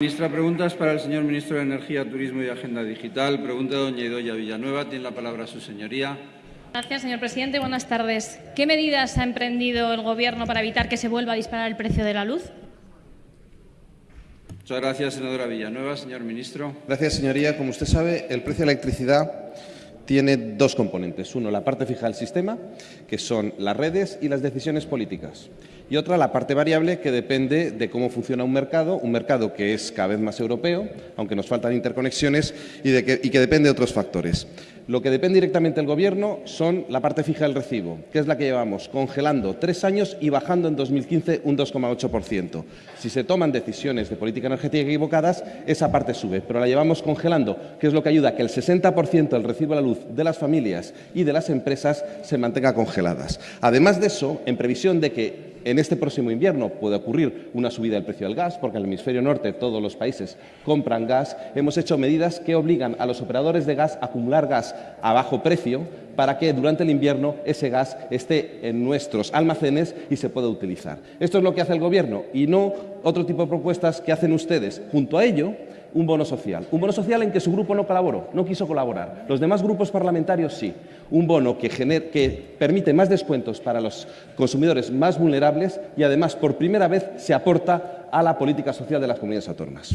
Ministra, preguntas para el señor Ministro de Energía, Turismo y Agenda Digital. Pregunta doña Idoya Villanueva. Tiene la palabra su señoría. Gracias, señor presidente. Buenas tardes. ¿Qué medidas ha emprendido el Gobierno para evitar que se vuelva a disparar el precio de la luz? Muchas gracias, senadora Villanueva. Señor ministro. Gracias, señoría. Como usted sabe, el precio de la electricidad tiene dos componentes. Uno, la parte fija del sistema, que son las redes y las decisiones políticas. Y otra, la parte variable, que depende de cómo funciona un mercado, un mercado que es cada vez más europeo, aunque nos faltan interconexiones, y, que, que depende de otros factores. Lo que depende directamente del Gobierno son la parte fija del recibo, que es la que llevamos congelando tres años y bajando en 2015 un 2,8%. Si se toman decisiones de política energética equivocadas, esa parte sube, pero la llevamos congelando, que es lo que ayuda a que el 60% del recibo de la luz de las familias y de las empresas se mantenga congeladas. Además de eso, en previsión de que en este próximo invierno puede ocurrir una subida del precio del gas, porque en el hemisferio norte todos los países compran gas. Hemos hecho medidas que obligan a los operadores de gas a acumular gas a bajo precio para que durante el invierno ese gas esté en nuestros almacenes y se pueda utilizar. Esto es lo que hace el Gobierno y no otro tipo de propuestas que hacen ustedes. Junto a ello, un bono social. Un bono social en que su grupo no colaboró, no quiso colaborar. Los demás grupos parlamentarios sí. Un bono que, que, permite más descuentos para los consumidores más vulnerables y además por primera vez se aporta a la política social de las comunidades autónomas.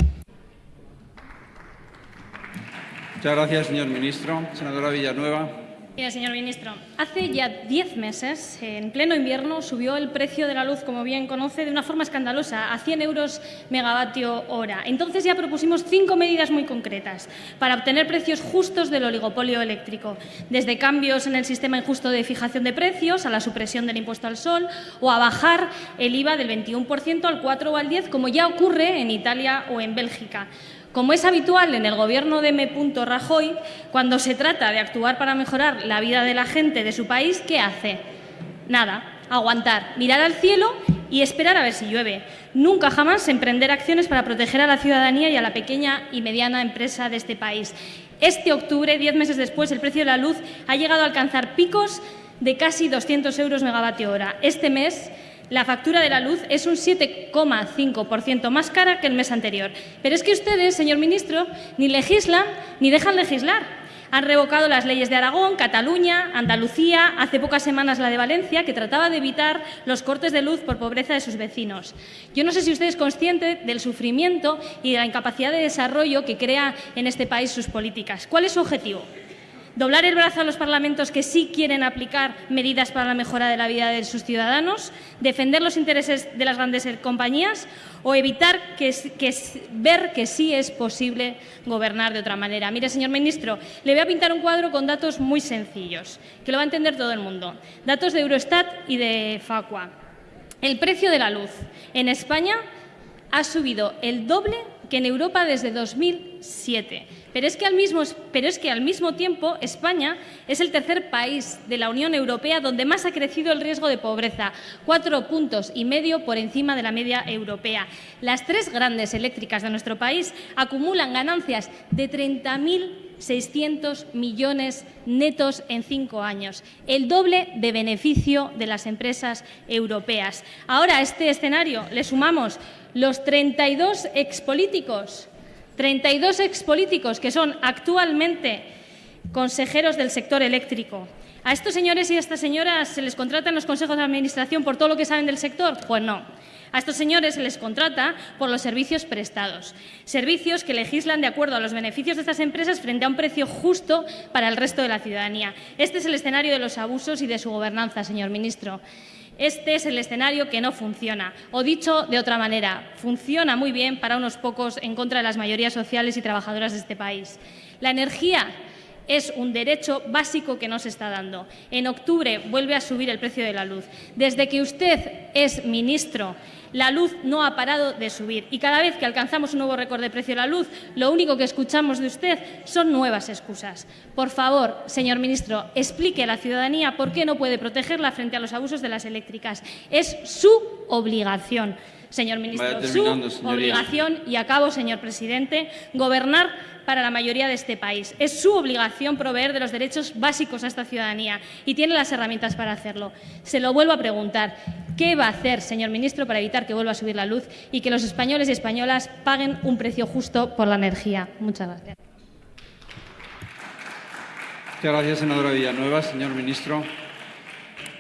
Muchas gracias, señor ministro. Senadora Villanueva. Señor ministro, hace ya diez meses, en pleno invierno, subió el precio de la luz, como bien conoce, de una forma escandalosa, a 100 euros megavatio hora. Entonces ya propusimos cinco medidas muy concretas para obtener precios justos del oligopolio eléctrico, desde cambios en el sistema injusto de fijación de precios a la supresión del impuesto al sol o a bajar el IVA del 21% al 4 o al 10, como ya ocurre en Italia o en Bélgica. Como es habitual en el gobierno de M. Rajoy, cuando se trata de actuar para mejorar la vida de la gente de su país, ¿qué hace? Nada, aguantar, mirar al cielo y esperar a ver si llueve. Nunca jamás emprender acciones para proteger a la ciudadanía y a la pequeña y mediana empresa de este país. Este octubre, diez meses después, el precio de la luz ha llegado a alcanzar picos de casi 200 euros megavatio hora. Este mes la factura de la luz es un 7,5% más cara que el mes anterior. Pero es que ustedes, señor ministro, ni legislan ni dejan legislar. Han revocado las leyes de Aragón, Cataluña, Andalucía, hace pocas semanas la de Valencia, que trataba de evitar los cortes de luz por pobreza de sus vecinos. Yo no sé si usted es consciente del sufrimiento y de la incapacidad de desarrollo que crea en este país sus políticas. ¿Cuál es su objetivo? Doblar el brazo a los parlamentos que sí quieren aplicar medidas para la mejora de la vida de sus ciudadanos, defender los intereses de las grandes compañías o evitar que, ver que sí es posible gobernar de otra manera. Mire, señor ministro, le voy a pintar un cuadro con datos muy sencillos, que lo va a entender todo el mundo. Datos de Eurostat y de Facua. El precio de la luz en España ha subido el doble que en Europa desde 2007. Pero es, que al mismo, pero es que al mismo tiempo España es el tercer país de la Unión Europea donde más ha crecido el riesgo de pobreza, cuatro puntos y medio por encima de la media europea. Las tres grandes eléctricas de nuestro país acumulan ganancias de 30.600 millones netos en cinco años, el doble de beneficio de las empresas europeas. Ahora a este escenario le sumamos los 32 expolíticos, 32 expolíticos que son actualmente consejeros del sector eléctrico. ¿A estos señores y a estas señoras se les contratan los consejos de administración por todo lo que saben del sector? Pues no. A estos señores se les contrata por los servicios prestados, servicios que legislan de acuerdo a los beneficios de estas empresas frente a un precio justo para el resto de la ciudadanía. Este es el escenario de los abusos y de su gobernanza, señor ministro. Este es el escenario que no funciona. O dicho de otra manera, funciona muy bien para unos pocos en contra de las mayorías sociales y trabajadoras de este país. La energía es un derecho básico que no se está dando. En octubre vuelve a subir el precio de la luz. Desde que usted es ministro, la luz no ha parado de subir y cada vez que alcanzamos un nuevo récord de precio de la luz, lo único que escuchamos de usted son nuevas excusas. Por favor, señor ministro, explique a la ciudadanía por qué no puede protegerla frente a los abusos de las eléctricas. Es su obligación. señor ministro. Su señoría. obligación, y acabo, señor presidente, gobernar para la mayoría de este país. Es su obligación proveer de los derechos básicos a esta ciudadanía y tiene las herramientas para hacerlo. Se lo vuelvo a preguntar. ¿Qué va a hacer, señor ministro, para evitar que vuelva a subir la luz y que los españoles y españolas paguen un precio justo por la energía? Muchas gracias. Muchas gracias, senadora Villanueva. Señor ministro.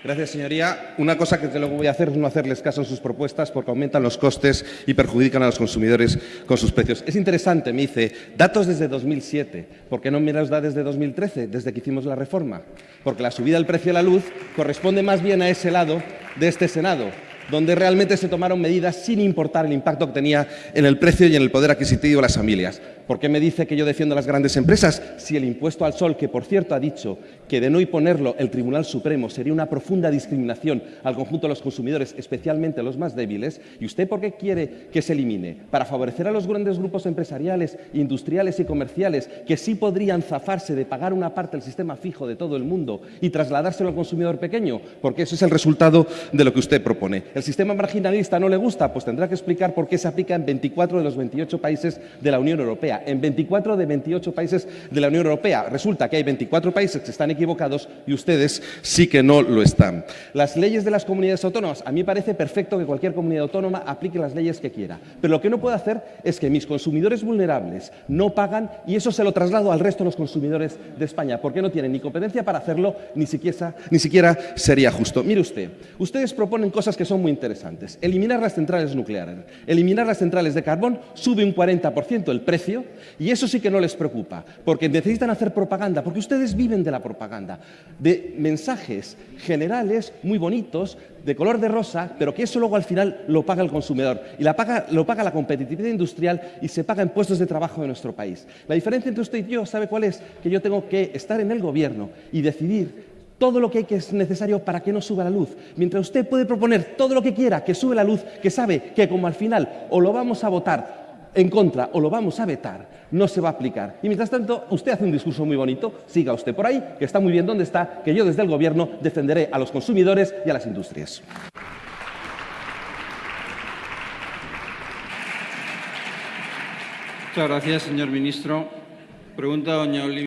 Gracias, señoría. Una cosa que luego voy a hacer es no hacerles caso en sus propuestas porque aumentan los costes y perjudican a los consumidores con sus precios. Es interesante, me dice, datos desde 2007. ¿Por qué no me los da desde 2013, desde que hicimos la reforma? Porque la subida del precio de la luz corresponde más bien a ese lado de este Senado donde realmente se tomaron medidas sin importar el impacto que tenía en el precio y en el poder adquisitivo de las familias. ¿Por qué me dice que yo defiendo a las grandes empresas si el impuesto al sol, que por cierto ha dicho que de no imponerlo el Tribunal Supremo sería una profunda discriminación al conjunto de los consumidores, especialmente los más débiles? ¿Y usted por qué quiere que se elimine? ¿Para favorecer a los grandes grupos empresariales, industriales y comerciales que sí podrían zafarse de pagar una parte del sistema fijo de todo el mundo y trasladárselo al consumidor pequeño? Porque eso es el resultado de lo que usted propone. ¿El sistema marginalista no le gusta? Pues tendrá que explicar por qué se aplica en 24 de los 28 países de la Unión Europea. En 24 de 28 países de la Unión Europea. Resulta que hay 24 países que están equivocados y ustedes sí que no lo están. Las leyes de las comunidades autónomas. A mí me parece perfecto que cualquier comunidad autónoma aplique las leyes que quiera. Pero lo que no puede hacer es que mis consumidores vulnerables no pagan y eso se lo traslado al resto de los consumidores de España, porque no tienen ni competencia para hacerlo, ni siquiera, ni siquiera sería justo. Mire usted, ustedes proponen cosas que son muy interesantes. Eliminar las centrales nucleares, eliminar las centrales de carbón, sube un 40% el precio y eso sí que no les preocupa, porque necesitan hacer propaganda, porque ustedes viven de la propaganda, de mensajes generales muy bonitos, de color de rosa, pero que eso luego al final lo paga el consumidor y lo paga la competitividad industrial y se paga en puestos de trabajo de nuestro país. La diferencia entre usted y yo, ¿sabe cuál es? Que yo tengo que estar en el gobierno y decidir todo lo que es necesario para que no suba la luz. Mientras usted puede proponer todo lo que quiera que sube la luz, que sabe que como al final o lo vamos a votar en contra o lo vamos a vetar, no se va a aplicar. Y mientras tanto, usted hace un discurso muy bonito, siga usted por ahí, que está muy bien donde está, que yo desde el Gobierno defenderé a los consumidores y a las industrias. Muchas gracias, señor ministro. Pregunta doña Olivia.